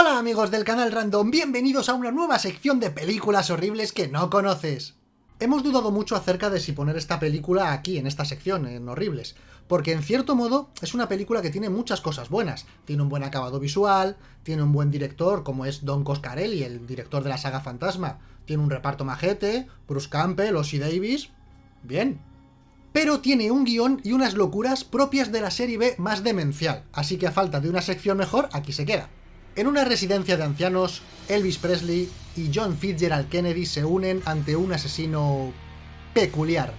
Hola amigos del canal Random, bienvenidos a una nueva sección de películas horribles que no conoces. Hemos dudado mucho acerca de si poner esta película aquí, en esta sección, en horribles, porque en cierto modo es una película que tiene muchas cosas buenas. Tiene un buen acabado visual, tiene un buen director como es Don Coscarelli, el director de la saga Fantasma, tiene un reparto majete, Bruce Campbell, Ossie Davis... Bien. Pero tiene un guion y unas locuras propias de la serie B más demencial, así que a falta de una sección mejor, aquí se queda. En una residencia de ancianos, Elvis Presley y John Fitzgerald Kennedy se unen ante un asesino... peculiar.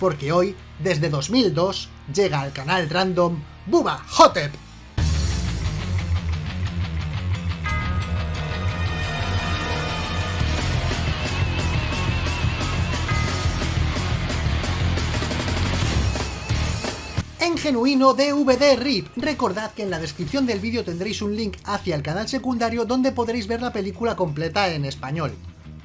Porque hoy, desde 2002, llega al canal random Buba Hotep. En genuino DVD RIP. Recordad que en la descripción del vídeo tendréis un link hacia el canal secundario donde podréis ver la película completa en español.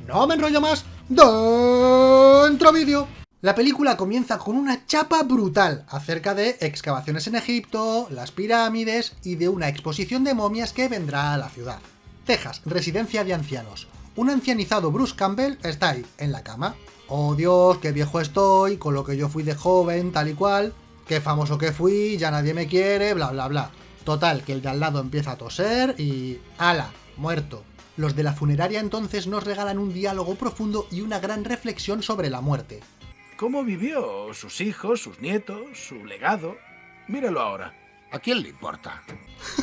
No me enrollo más, dentro vídeo. La película comienza con una chapa brutal acerca de excavaciones en Egipto, las pirámides y de una exposición de momias que vendrá a la ciudad. Texas, residencia de ancianos. Un ancianizado Bruce Campbell está ahí, en la cama. Oh Dios, qué viejo estoy, con lo que yo fui de joven, tal y cual qué famoso que fui, ya nadie me quiere, bla bla bla. Total, que el de al lado empieza a toser y... ¡Hala! Muerto. Los de la funeraria entonces nos regalan un diálogo profundo y una gran reflexión sobre la muerte. ¿Cómo vivió? ¿Sus hijos? ¿Sus nietos? ¿Su legado? Míralo ahora. ¿A quién le importa?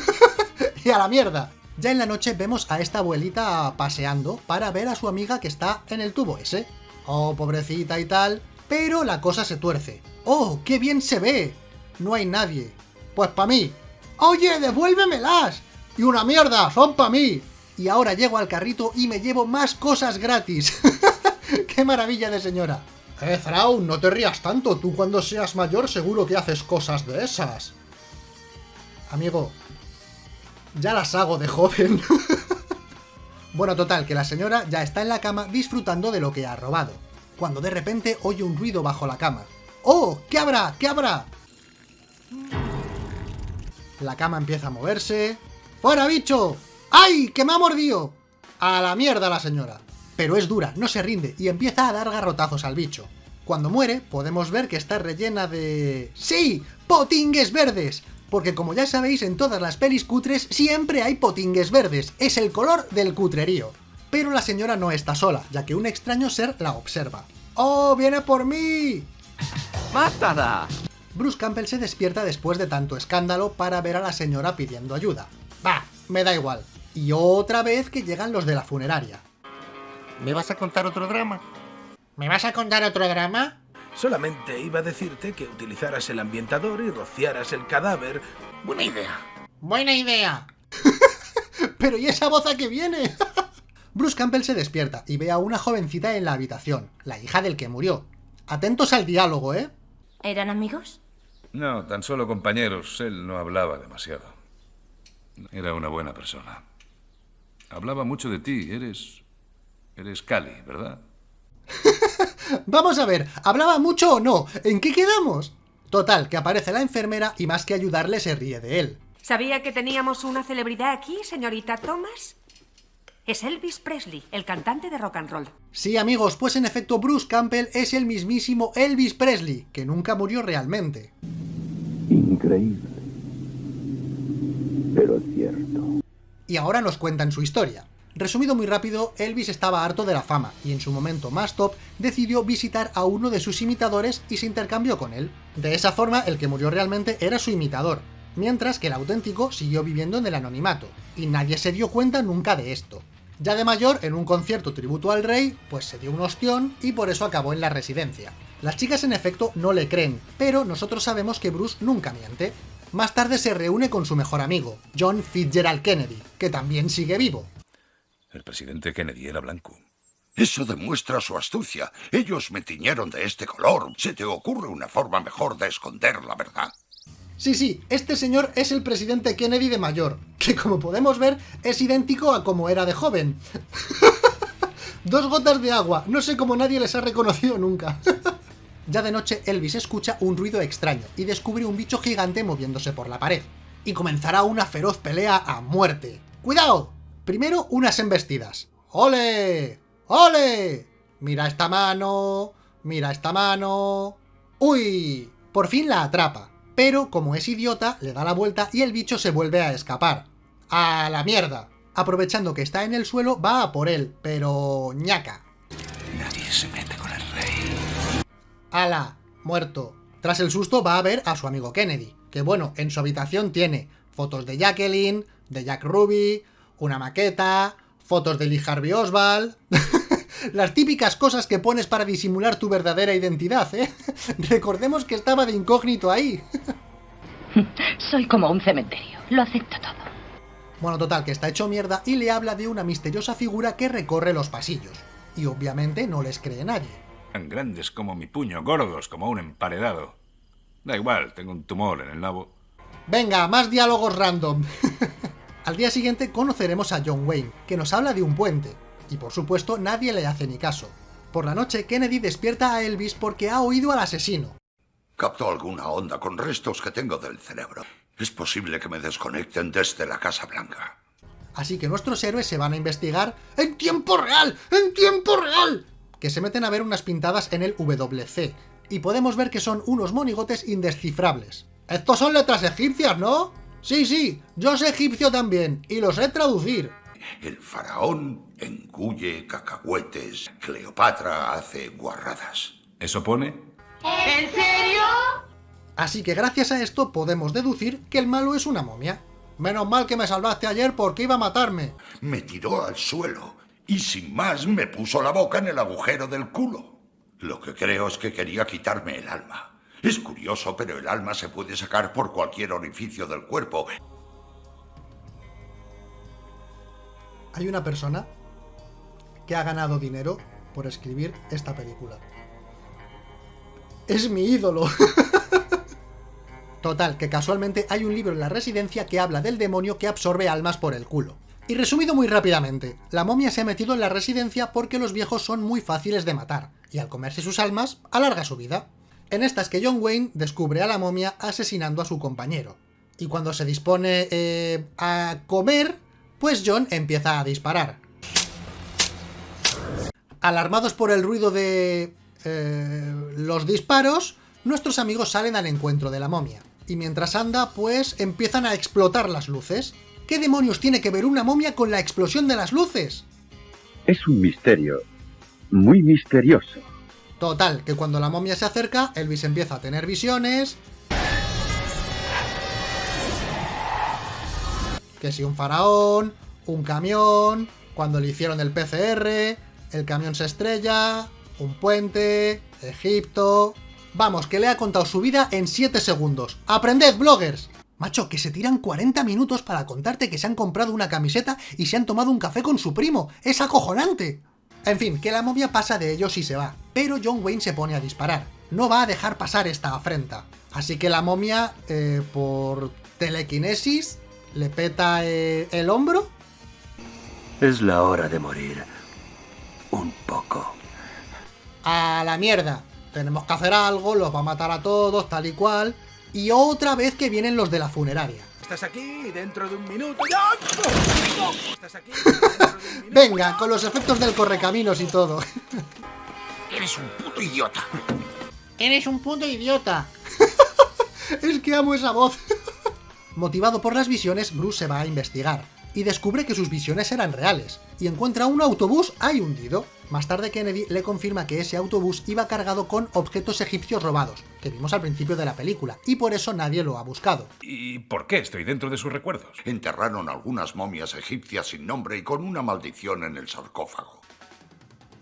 y a la mierda. Ya en la noche vemos a esta abuelita paseando para ver a su amiga que está en el tubo ese. Oh, pobrecita y tal. Pero la cosa se tuerce. ¡Oh, qué bien se ve! No hay nadie. Pues pa' mí. ¡Oye, devuélvemelas! ¡Y una mierda! ¡Son pa' mí! Y ahora llego al carrito y me llevo más cosas gratis. ¡Qué maravilla de señora! Eh, Thrawn, no te rías tanto. Tú cuando seas mayor seguro que haces cosas de esas. Amigo, ya las hago de joven. bueno, total, que la señora ya está en la cama disfrutando de lo que ha robado. Cuando de repente oye un ruido bajo la cama. ¡Oh! ¿Qué habrá? ¿Qué habrá? La cama empieza a moverse. ¡Fuera, bicho! ¡Ay! ¡Que me ha mordido! A la mierda la señora. Pero es dura, no se rinde y empieza a dar garrotazos al bicho. Cuando muere, podemos ver que está rellena de... ¡Sí! ¡Potingues verdes! Porque como ya sabéis, en todas las pelis cutres siempre hay potingues verdes. Es el color del cutrerío. Pero la señora no está sola, ya que un extraño ser la observa. ¡Oh, viene por mí! ¡Mátala! Bruce Campbell se despierta después de tanto escándalo para ver a la señora pidiendo ayuda. Bah, me da igual. Y otra vez que llegan los de la funeraria. ¿Me vas a contar otro drama? ¿Me vas a contar otro drama? Solamente iba a decirte que utilizaras el ambientador y rociaras el cadáver. Buena idea. Buena idea. Pero ¿y esa voz a qué viene? Bruce Campbell se despierta y ve a una jovencita en la habitación, la hija del que murió, Atentos al diálogo, ¿eh? ¿Eran amigos? No, tan solo compañeros. Él no hablaba demasiado. Era una buena persona. Hablaba mucho de ti. Eres... Eres Cali, ¿verdad? Vamos a ver, ¿hablaba mucho o no? ¿En qué quedamos? Total, que aparece la enfermera y más que ayudarle se ríe de él. ¿Sabía que teníamos una celebridad aquí, señorita Thomas? Es Elvis Presley, el cantante de rock and roll. Sí, amigos, pues en efecto Bruce Campbell es el mismísimo Elvis Presley, que nunca murió realmente. Increíble. Pero es cierto. Y ahora nos cuentan su historia. Resumido muy rápido, Elvis estaba harto de la fama, y en su momento más top, decidió visitar a uno de sus imitadores y se intercambió con él. De esa forma, el que murió realmente era su imitador, mientras que el auténtico siguió viviendo en el anonimato, y nadie se dio cuenta nunca de esto. Ya de mayor, en un concierto tributo al rey, pues se dio un ostión y por eso acabó en la residencia. Las chicas en efecto no le creen, pero nosotros sabemos que Bruce nunca miente. Más tarde se reúne con su mejor amigo, John Fitzgerald Kennedy, que también sigue vivo. El presidente Kennedy era blanco. Eso demuestra su astucia. Ellos me tiñeron de este color. ¿Se te ocurre una forma mejor de esconder la verdad? Sí, sí, este señor es el presidente Kennedy de mayor, que como podemos ver es idéntico a como era de joven. Dos gotas de agua, no sé cómo nadie les ha reconocido nunca. ya de noche Elvis escucha un ruido extraño y descubre un bicho gigante moviéndose por la pared. Y comenzará una feroz pelea a muerte. ¡Cuidado! Primero, unas embestidas. ¡Ole! ¡Ole! Mira esta mano, mira esta mano... ¡Uy! Por fin la atrapa, pero como es idiota, le da la vuelta y el bicho se vuelve a escapar. ¡A la mierda! Aprovechando que está en el suelo, va a por él, pero... ñaca. Nadie se mete con el rey. ¡Hala! Muerto. Tras el susto va a ver a su amigo Kennedy, que bueno, en su habitación tiene fotos de Jacqueline, de Jack Ruby, una maqueta, fotos de Lee Harvey Oswald... Las típicas cosas que pones para disimular tu verdadera identidad, ¿eh? Recordemos que estaba de incógnito ahí. Soy como un cementerio. Lo acepto todo. Bueno, total, que está hecho mierda y le habla de una misteriosa figura que recorre los pasillos. Y obviamente no les cree nadie. Tan grandes como mi puño, gordos como un emparedado. Da igual, tengo un tumor en el nabo. Venga, más diálogos random. Al día siguiente conoceremos a John Wayne, que nos habla de un puente, y por supuesto nadie le hace ni caso. Por la noche, Kennedy despierta a Elvis porque ha oído al asesino. Captó alguna onda con restos que tengo del cerebro. Es posible que me desconecten desde la Casa Blanca. Así que nuestros héroes se van a investigar en tiempo real, en tiempo real, que se meten a ver unas pintadas en el WC, y podemos ver que son unos monigotes indescifrables. Estos son letras egipcias, ¿no? Sí, sí, yo sé egipcio también, y los sé traducir. El faraón engulle cacahuetes. Cleopatra hace guarradas. ¿Eso pone? ¿En serio? Así que gracias a esto podemos deducir que el malo es una momia. Menos mal que me salvaste ayer porque iba a matarme. Me tiró al suelo y sin más me puso la boca en el agujero del culo. Lo que creo es que quería quitarme el alma. Es curioso, pero el alma se puede sacar por cualquier orificio del cuerpo. Hay una persona que ha ganado dinero por escribir esta película. Es mi ídolo. Total, que casualmente hay un libro en la residencia que habla del demonio que absorbe almas por el culo. Y resumido muy rápidamente, la momia se ha metido en la residencia porque los viejos son muy fáciles de matar, y al comerse sus almas, alarga su vida. En esta es que John Wayne descubre a la momia asesinando a su compañero. Y cuando se dispone eh, a comer, pues John empieza a disparar. Alarmados por el ruido de... eh, los disparos, nuestros amigos salen al encuentro de la momia. Y mientras anda, pues empiezan a explotar las luces. ¿Qué demonios tiene que ver una momia con la explosión de las luces? Es un misterio. Muy misterioso. Total, que cuando la momia se acerca, Elvis empieza a tener visiones... Que si un faraón, un camión, cuando le hicieron el PCR, el camión se estrella, un puente, Egipto... Vamos, que le ha contado su vida en 7 segundos. ¡Aprended, bloggers! Macho, que se tiran 40 minutos para contarte que se han comprado una camiseta y se han tomado un café con su primo. ¡Es acojonante! En fin, que la momia pasa de ellos y se va. Pero John Wayne se pone a disparar. No va a dejar pasar esta afrenta. Así que la momia, eh, por telequinesis, le peta eh, el hombro. Es la hora de morir. Un poco. A la mierda. Tenemos que hacer algo, los va a matar a todos, tal y cual. Y otra vez que vienen los de la funeraria. Estás aquí dentro de un minuto. Aquí dentro de un minuto. Venga, con los efectos del correcaminos y todo. Eres un puto idiota. Eres un puto idiota. es que amo esa voz. Motivado por las visiones, Bruce se va a investigar y descubre que sus visiones eran reales, y encuentra un autobús ahí hundido. Más tarde Kennedy le confirma que ese autobús iba cargado con objetos egipcios robados, que vimos al principio de la película, y por eso nadie lo ha buscado. ¿Y por qué estoy dentro de sus recuerdos? Enterraron algunas momias egipcias sin nombre y con una maldición en el sarcófago.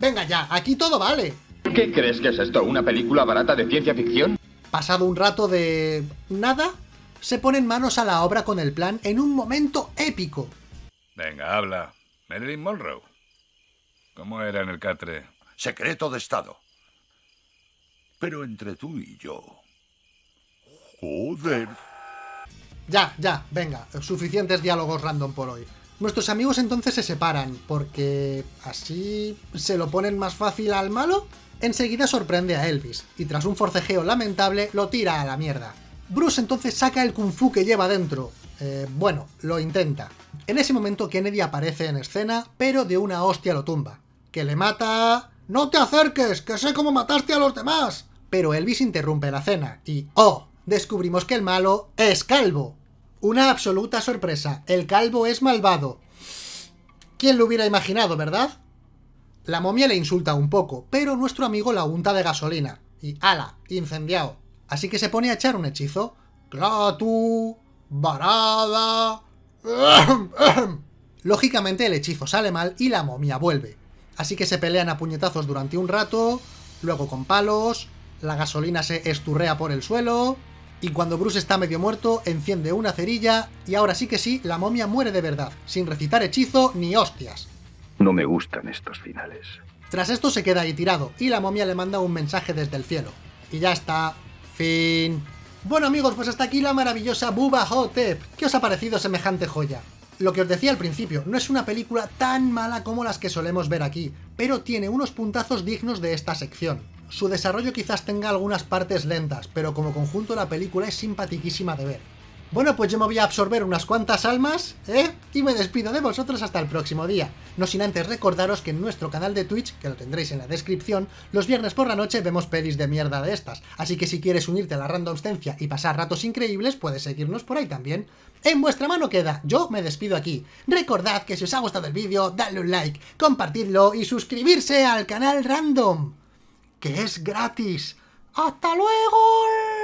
Venga ya, aquí todo vale. ¿Qué crees que es esto? ¿Una película barata de ciencia ficción? Pasado un rato de... nada, se ponen manos a la obra con el plan en un momento épico. Venga, habla. Marilyn Monroe. ¿Cómo era en el catre? Secreto de Estado. Pero entre tú y yo... Joder. Ya, ya, venga, suficientes diálogos random por hoy. Nuestros amigos entonces se separan, porque así se lo ponen más fácil al malo. Enseguida sorprende a Elvis, y tras un forcejeo lamentable lo tira a la mierda. Bruce entonces saca el kung fu que lleva dentro. Eh, bueno, lo intenta. En ese momento Kennedy aparece en escena, pero de una hostia lo tumba. Que le mata... ¡No te acerques! ¡Que sé cómo mataste a los demás! Pero Elvis interrumpe la cena y... ¡Oh! Descubrimos que el malo es calvo. Una absoluta sorpresa. El calvo es malvado. ¿Quién lo hubiera imaginado, verdad? La momia le insulta un poco, pero nuestro amigo la unta de gasolina. Y ¡ala! Incendiado. Así que se pone a echar un hechizo. ¡Clatu! ¡Varada! Lógicamente el hechizo sale mal y la momia vuelve. Así que se pelean a puñetazos durante un rato, luego con palos, la gasolina se esturrea por el suelo, y cuando Bruce está medio muerto, enciende una cerilla, y ahora sí que sí, la momia muere de verdad, sin recitar hechizo ni hostias. No me gustan estos finales. Tras esto se queda ahí tirado, y la momia le manda un mensaje desde el cielo. Y ya está. Fin. Bueno amigos, pues hasta aquí la maravillosa Bubba Hotep. ¿Qué os ha parecido semejante joya? Lo que os decía al principio, no es una película tan mala como las que solemos ver aquí, pero tiene unos puntazos dignos de esta sección. Su desarrollo quizás tenga algunas partes lentas, pero como conjunto la película es simpatiquísima de ver. Bueno, pues yo me voy a absorber unas cuantas almas, ¿eh? Y me despido de vosotros hasta el próximo día. No sin antes recordaros que en nuestro canal de Twitch, que lo tendréis en la descripción, los viernes por la noche vemos pelis de mierda de estas. Así que si quieres unirte a la randomstencia y pasar ratos increíbles, puedes seguirnos por ahí también. En vuestra mano queda, yo me despido aquí. Recordad que si os ha gustado el vídeo, dadle un like, compartidlo y suscribirse al canal Random, que es gratis. ¡Hasta luego!